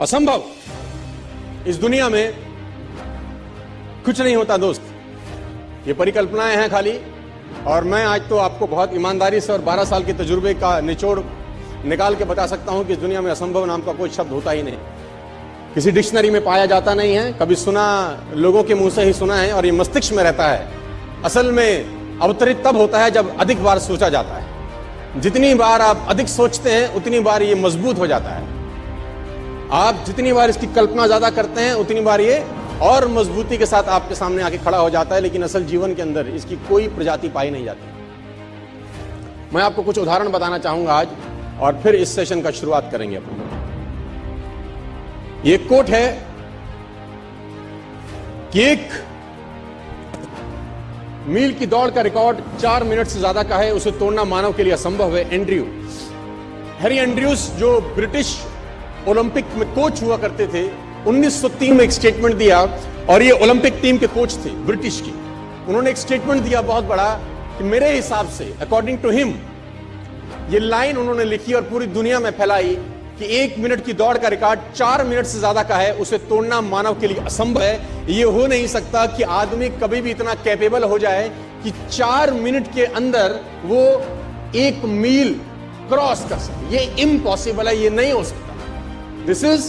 असंभव। इस दुनिया में कुछ नहीं होता, दोस्त। ये परिकल्पनाएँ हैं खाली, और मैं आज तो आपको बहुत ईमानदारी से और 12 साल के तजुर्बे का निचोड़ निकाल के बता सकता हूँ कि इस दुनिया में असंभव नाम का कोई शब्द होता ही नहीं। किसी डिक्शनरी में पाया जाता नहीं है, कभी सुना, लोगों के मुँह से ही सुना है, और ये मस्तिष्क में रहता है। असल में अवतरित तब होता है जब अधिक बार सोचा जाता है। जितनी बार आप अधिक सोचते हैं, उतनी बार ये मज़बूत हो जाता है। आप जितनी बार इसकी कल्पना ज़्यादा करते हैं, उतनी बार ये और मजबूती के साथ आपके सामने आके खड़ा हो जाता है, लेकिन असल जीवन के अंदर इसकी कोई प्रजाति पाई नहीं जाती। मैं आपको कुछ उदाहरण बताना चाहूँगा आज, और फिर इस सेशन का शुरुआत करेंगे अपन। ये कोट है कि एक मील की दौड़ का रिकॉर्ड चार मिनट से ज़्यादा का है, उसे तोड़ना मानव के लिए असंभव है। एंड्रयू। हैरी एंड्रयूस जो ब्रिटिश ओलंपिक में कोच हुआ करते थे। 1903 में एक स्टेटमेंट दिया और ये ओलंपिक टीम के कोच थे ब्रिटिश की। उन्होंने एक स्टेटमेंट दिया बहुत बड़ा कि मेरे हिसाब से अकॉर्डिंग टू हिम ये लाइन उन्होंने लिखी और पूरी दुनिया में फैलाई कि एक मिनट की दौड़ का रिकॉर्ड चार मिनट से ज़्यादा का है, उसे तोड़ना मानव के लिए असंभव है। ये हो नहीं सकता कि आदमी कभी भी इतना कैपेबल हो जाए कि चार मिनट के अंदर वो एक मील क्रॉस कर सके। ये इम्पॉसिबल है, ये नहीं हो सकता। This is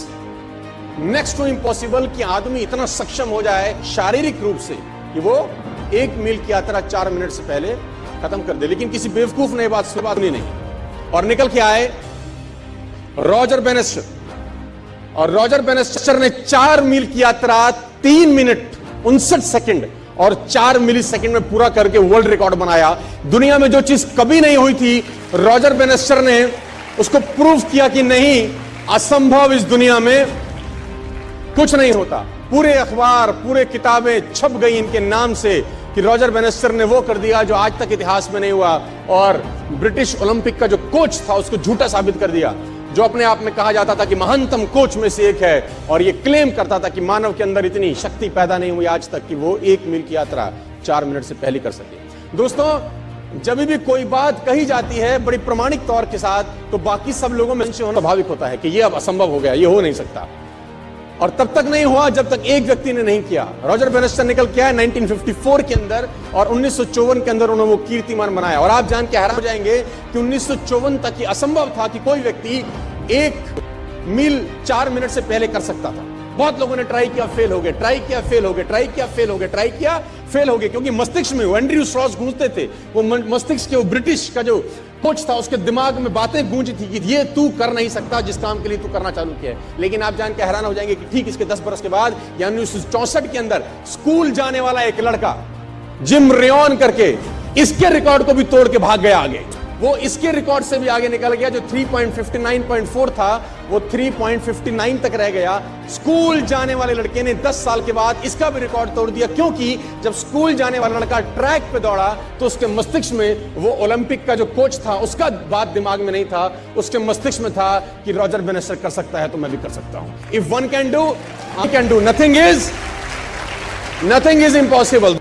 next to impossible कि आदमी इतना सक्षम हो जाए शारीरिक रूप से कि वो एक मील की यात्रा चार मिनट से पहले खत्म कर दे। लेकिन किसी बेवकूफ़ ने बात बात नहीं, और निकल के आए रॉजर बेनेस्टर। और रॉजर बेनेस्टर ने चार मील की यात्रा तीन मिनट उनसठ सेकंड और चार मिली सेकंड में पूरा करके वर्ल्ड रिकॉर्ड बनाया। दुनिया में जो चीज़ कभी नहीं हुई थी रॉजर बेनेस्टर ने उसको प्रूव किया कि नहीं असंभव इस दुनिया में कुछ नहीं होता। पूरे अखबार, पूरे किताबें छप गई इनके नाम से कि रॉजर बेनेस्टर ने वो कर दिया जो आज तक इतिहास में नहीं हुआ और ब्रिटिश ओलंपिक का जो कोच था, उसको झूठा साबित कर दिया, जो अपने आप में कहा जाता था कि महानतम कोच में से एक है और ये क्लेम करता था कि मानव के अंदर इतनी शक्ति पैदा नहीं हुई आज तक कि वो एक मील की यात्रा चार मिनट से पहले कर सके। दोस्तों जब भी कोई बात कही जाती है बड़ी प्रमाणिक तौर के साथ तो बाकी सब लोगों में होना स्वाभाविक होता है कि ये अब असंभव हो गया, ये हो नहीं सकता। और तब तक नहीं हुआ जब तक एक व्यक्ति ने नहीं किया। रॉजर बेनेस्टर निकल के आया 1954 के अंदर और उन्नीस सौ चौवन के अंदर उन्होंने वो कीर्तिमान बनाया। और आप जान के हैरान हो जाएँगे कि उन्नीस सौ चौवन तक ये असंभव था कि कोई व्यक्ति एक मील चार मिनट से पहले कर सकता था। बहुत लोगों ने ट्राई किया फेल हो गए ट्राई किया फेल हो गए ट्राई किया फेल हो गए ट्राई किया फेल हो गए, क्योंकि मस्तिष्क में एंड्रयू स्ट्रॉस गूंजते थे। वो मस्तिष्क के वो ब्रिटिश का जो कोच था, उसके दिमाग में बातें गूंजी थी कि ये तू कर नहीं सकता, जिस काम के लिए तू करना चालू किया है। लेकिन आप जान के हैरान हो जाएँगे कि ठीक इसके दस बरस के बाद यानी उन्नीस के अंदर स्कूल जाने वाला एक लड़का, जिम रेन करके, इसके रिकॉर्ड को भी तोड़ के भाग गया आगे। वो इसके रिकॉर्ड से भी आगे निकल गया, जो 3.59.4 था, वो 3.59 तक रह गया। स्कूल जाने वाले लड़के ने 10 साल के बाद इसका भी रिकॉर्ड तोड़ दिया, क्योंकि जब स्कूल जाने वाला लड़का ट्रैक पे दौड़ा तो उसके मस्तिष्क में वो ओलंपिक का जो कोच था, उसका बात दिमाग में नहीं था। उसके मस्तिष्क में था कि रॉजर बेनेस्टर कर सकता है तो मैं भी कर सकता हूँ। If one can do I can do nothing is nothing is impossible